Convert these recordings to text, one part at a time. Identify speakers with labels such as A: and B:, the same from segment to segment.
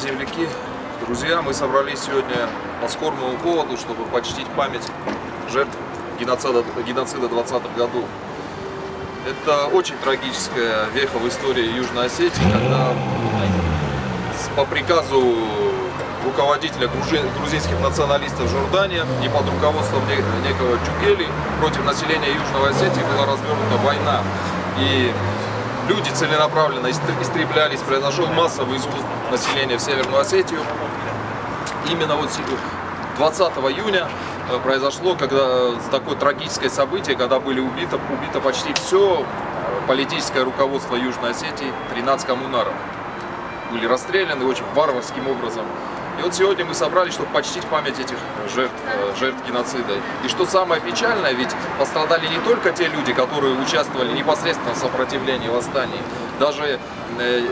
A: Земляки, друзья, мы собрались сегодня по скорбному поводу, чтобы почтить память жертв геноцида, геноцида 20-х годов. Это очень трагическая веха в истории Южной Осетии, когда по приказу руководителя грузинских националистов Жордания и под руководством некого Чукели против населения Южной Осетии была развернута война. И люди целенаправленно истреблялись, произошел массовый изгул населения в Северную Осетию. Именно вот 20 июня э, произошло когда, э, такое трагическое событие, когда были убиты, убито почти все э, политическое руководство Южной Осетии, 13 коммунаров. Были расстреляны очень варварским образом. И вот сегодня мы собрались, чтобы почтить память этих жертв, жертв геноцида. И что самое печальное, ведь пострадали не только те люди, которые участвовали непосредственно в сопротивлении восстаний. Даже э,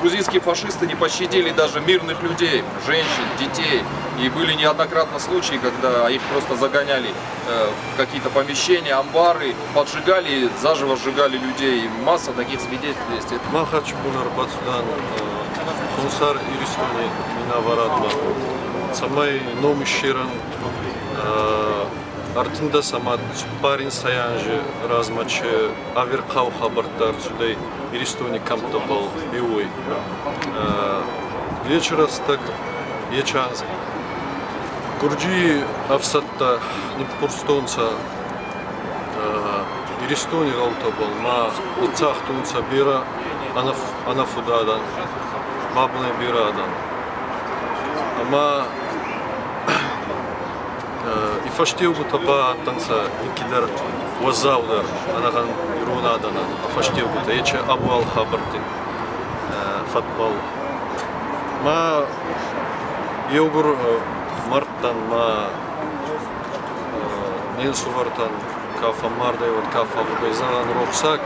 A: грузинские фашисты не пощадили даже мирных людей, женщин, детей. И были неоднократно случаи, когда их просто загоняли э, в какие-то помещения, амбары, поджигали, заживо сжигали людей. Масса таких свидетельств есть.
B: Комиссар Юристовне Минаварадна, самой новым щиром, Артинда сама парень Саянжи размачи Аверкау Хабартар, сюда Юристовне Камтабал, Биуэй. Вечера так, вечера. Курджи Авсатта, Непурстонца, Юристовне Галтабал, Ма лицах Тунца Бира, Анафудадан. Анаф Бабыны Büra'dan. Ama и фаштиугу тапа аттанса икидер уазаулар анаган юрунадана фаштиугу та ече абу ал фатбал ма югур марттан ма нен сувартан кафа мардай вот кафа бугайзан рухсак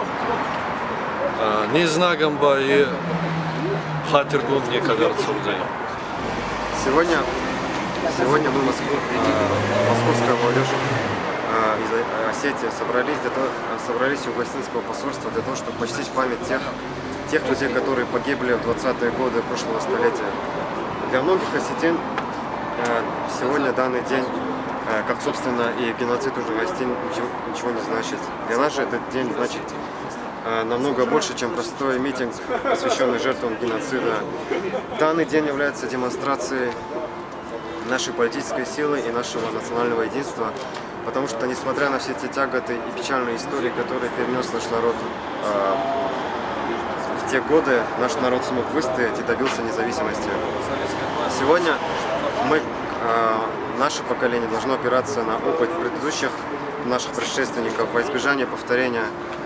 B: не знагам ба и Хатергун мне кажется
C: Сегодня, сегодня мы, Москву, э, московская молодежь э, из Осетии собрались, для того, собрались у Гостинского посольства для того, чтобы почтить память тех, тех людей, которые погибли в 20-е годы прошлого столетия. Для многих осетин э, сегодня данный день, э, как собственно и геноцид уже гостин, ничего, ничего не значит. Для нас же этот день значит Э, намного больше, чем простой митинг, посвященный жертвам геноцида. Данный день является демонстрацией нашей политической силы и нашего национального единства, потому что, несмотря на все те тяготы и печальные истории, которые перенес наш народ э, в те годы, наш народ смог выстоять и добился независимости. Сегодня мы, э, наше поколение должно опираться на опыт предыдущих наших предшественников во избежание повторения Э,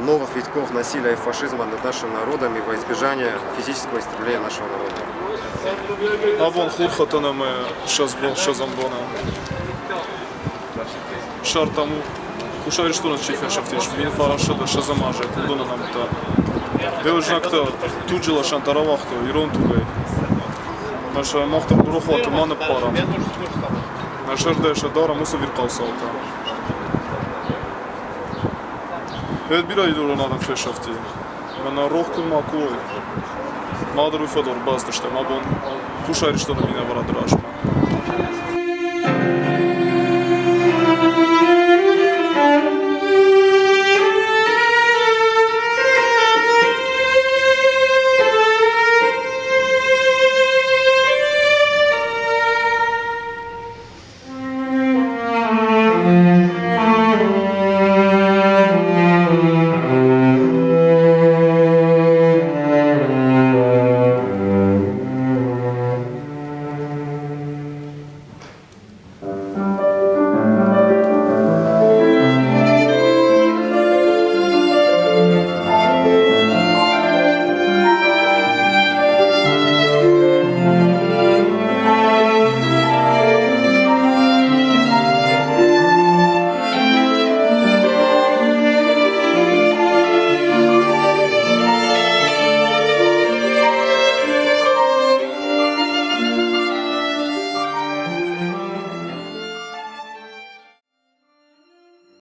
C: новых витков насилия и фашизма над нашим народом и во избежание физического истребления нашего народа.
D: Авон хурхатанаме шазбол шазамбона. Шартаму хушари штурн чифя шафтиш вин фараша да шазамаже кудона намта. Беужнакта туджила шантаравахто ирон тугай. Наша махта дурухвата мана парам. Наша рдеша дара муса вирқалсалта. Հետ bir ay doğru nadan feş hafti. Bana rohkun makuo. Madru fedor bastıştım. Abon kuşayrıştanı yine varadır aşma.